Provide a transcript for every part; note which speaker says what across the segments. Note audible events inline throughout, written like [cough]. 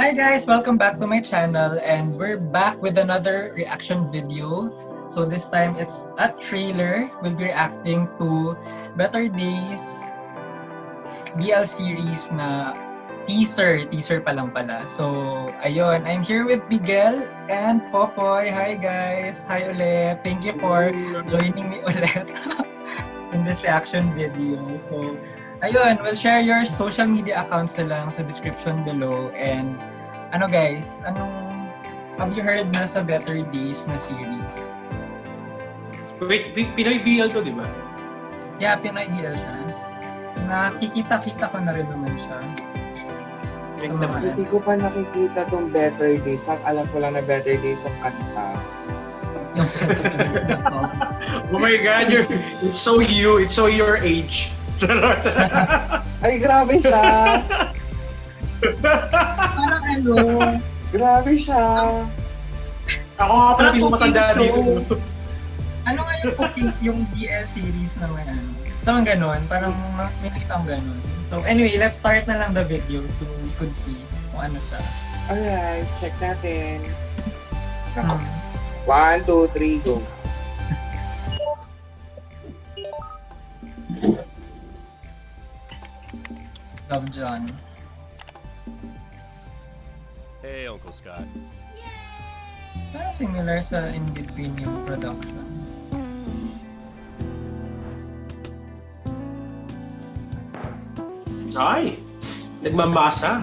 Speaker 1: Hi guys! Welcome back to my channel and we're back with another reaction video. So this time it's a trailer. We'll be reacting to Better Days BL series na teaser. Teaser pa lang pala. So ayun, I'm here with Miguel and Popoy. Hi guys! Hi ulit! Thank you for joining me [laughs] ulit in this reaction video. So Ayun, we'll share your social media accounts na lang sa description below. And ano guys, anong have you heard na sa Better Days na series?
Speaker 2: Wait, P- Pinoy BL to, di ba?
Speaker 1: Yeah, Pinoy BL siya. Nakikita-kita ko na rin naman siya. Sa mga
Speaker 3: Hindi ko pa nakikita tong Better Days. Ang alam ko lang na Better Days sa kanta.
Speaker 1: yung [laughs]
Speaker 2: Oh my God, you're, it's so you, it's so your age. Charot.
Speaker 3: Ay, grabe siya!
Speaker 1: Parang ano,
Speaker 3: Grabe siya!
Speaker 2: Ako nga pala, hindi ko matanda dito.
Speaker 1: ano nga yung cooking, yung BL series naman ano? So, ang ganun, parang ma- may nakita akong ganun. So, anyway, let's start na lang the video so we could see kung ano siya.
Speaker 3: Alright, check natin.
Speaker 1: Hmm.
Speaker 3: One, two, three, go.
Speaker 1: Love John.
Speaker 4: Hey, Uncle Scott.
Speaker 1: Parang similar sa In Between yung production.
Speaker 2: Ay, nagmamasa.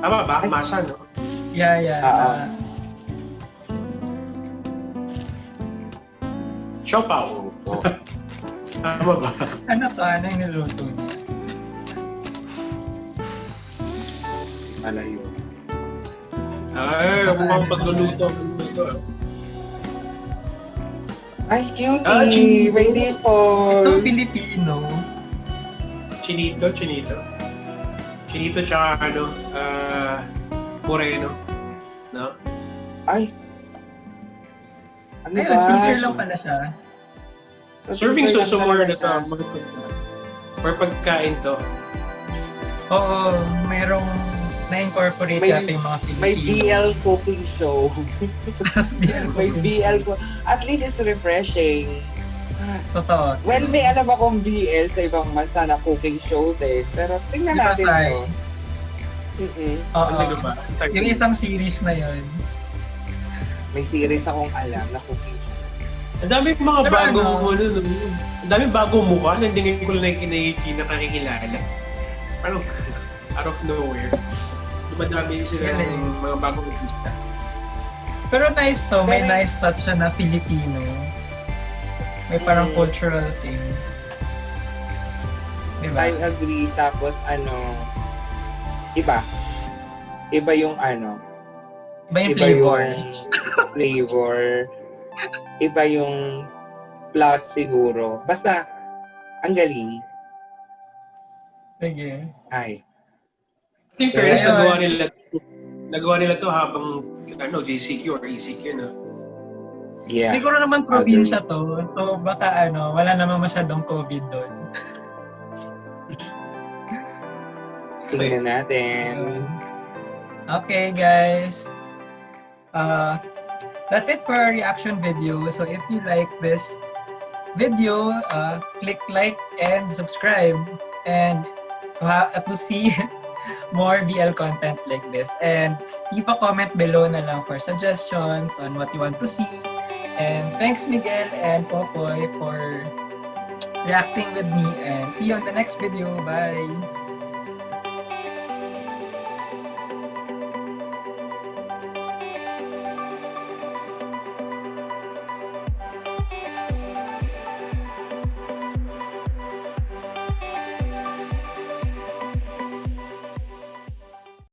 Speaker 2: Tama ba? Masa, no?
Speaker 1: Yeah, yeah. Uh,
Speaker 2: Siopaw.
Speaker 3: Oh. [laughs]
Speaker 2: Tama ba?
Speaker 1: ano to? Ano yung niluto niya?
Speaker 3: Yun?
Speaker 2: Ay, mukhang pagluluto. Ito.
Speaker 3: Ay, cutie!
Speaker 2: Ah, cutie.
Speaker 3: May
Speaker 1: Ito
Speaker 3: dimples!
Speaker 1: Filipino.
Speaker 2: Chinito, chinito. Chinito tsaka ano, ah, moreno. No?
Speaker 3: Ay! Ano
Speaker 1: Ayun,
Speaker 3: ba?
Speaker 1: teaser lang pala siya.
Speaker 3: So,
Speaker 2: Serving so
Speaker 3: lang
Speaker 2: more na to. For pagkain to.
Speaker 1: Oo, mayroong na-incorporate
Speaker 3: May-
Speaker 1: natin yung mga Filipino.
Speaker 3: May BL cooking show.
Speaker 1: BL. [laughs]
Speaker 3: may BL ko. At least it's refreshing.
Speaker 1: Totoo.
Speaker 3: Well, may alam akong BL sa ibang bansa na cooking show din. Pero tingnan natin
Speaker 1: Tay?
Speaker 3: to. Mm-mm.
Speaker 1: Oo.
Speaker 2: Ano ba?
Speaker 1: Yung isang series na yun.
Speaker 3: May series akong alam na cooking show.
Speaker 2: Ang dami mga
Speaker 1: Pero
Speaker 2: bago
Speaker 1: ano?
Speaker 2: ano, no? Ang dami bago mukha na hindi ko lang kinaichi na kakikilala. Parang out of nowhere. Dumadami sila
Speaker 1: Galing.
Speaker 2: ng mga bagong artista.
Speaker 1: Pero nice to, may
Speaker 3: Pero-
Speaker 1: nice touch siya na Filipino. May parang
Speaker 3: Mm.
Speaker 1: cultural thing. Diba?
Speaker 3: I agree. Tapos ano, iba. Iba yung ano.
Speaker 1: Iba yung
Speaker 3: iba
Speaker 1: flavor.
Speaker 3: yung flavor. Iba yung plot siguro. Basta, ang galing.
Speaker 1: Sige.
Speaker 3: Ay.
Speaker 2: I think fairness,
Speaker 1: Ayun.
Speaker 2: nagawa nila nagawa nila to habang ano, JCQ or ECQ na.
Speaker 3: Yeah.
Speaker 1: Siguro naman probinsya to. So baka ano, wala naman masyadong COVID doon.
Speaker 3: Tingnan natin.
Speaker 1: Okay, guys. Uh, that's it for our reaction video. So if you like this video, uh, click like and subscribe and to, ha- to see [laughs] more BL content like this. And leave a comment below na lang for suggestions on what you want to see. And thanks Miguel and Popoy for reacting with me and see you on the next video. Bye!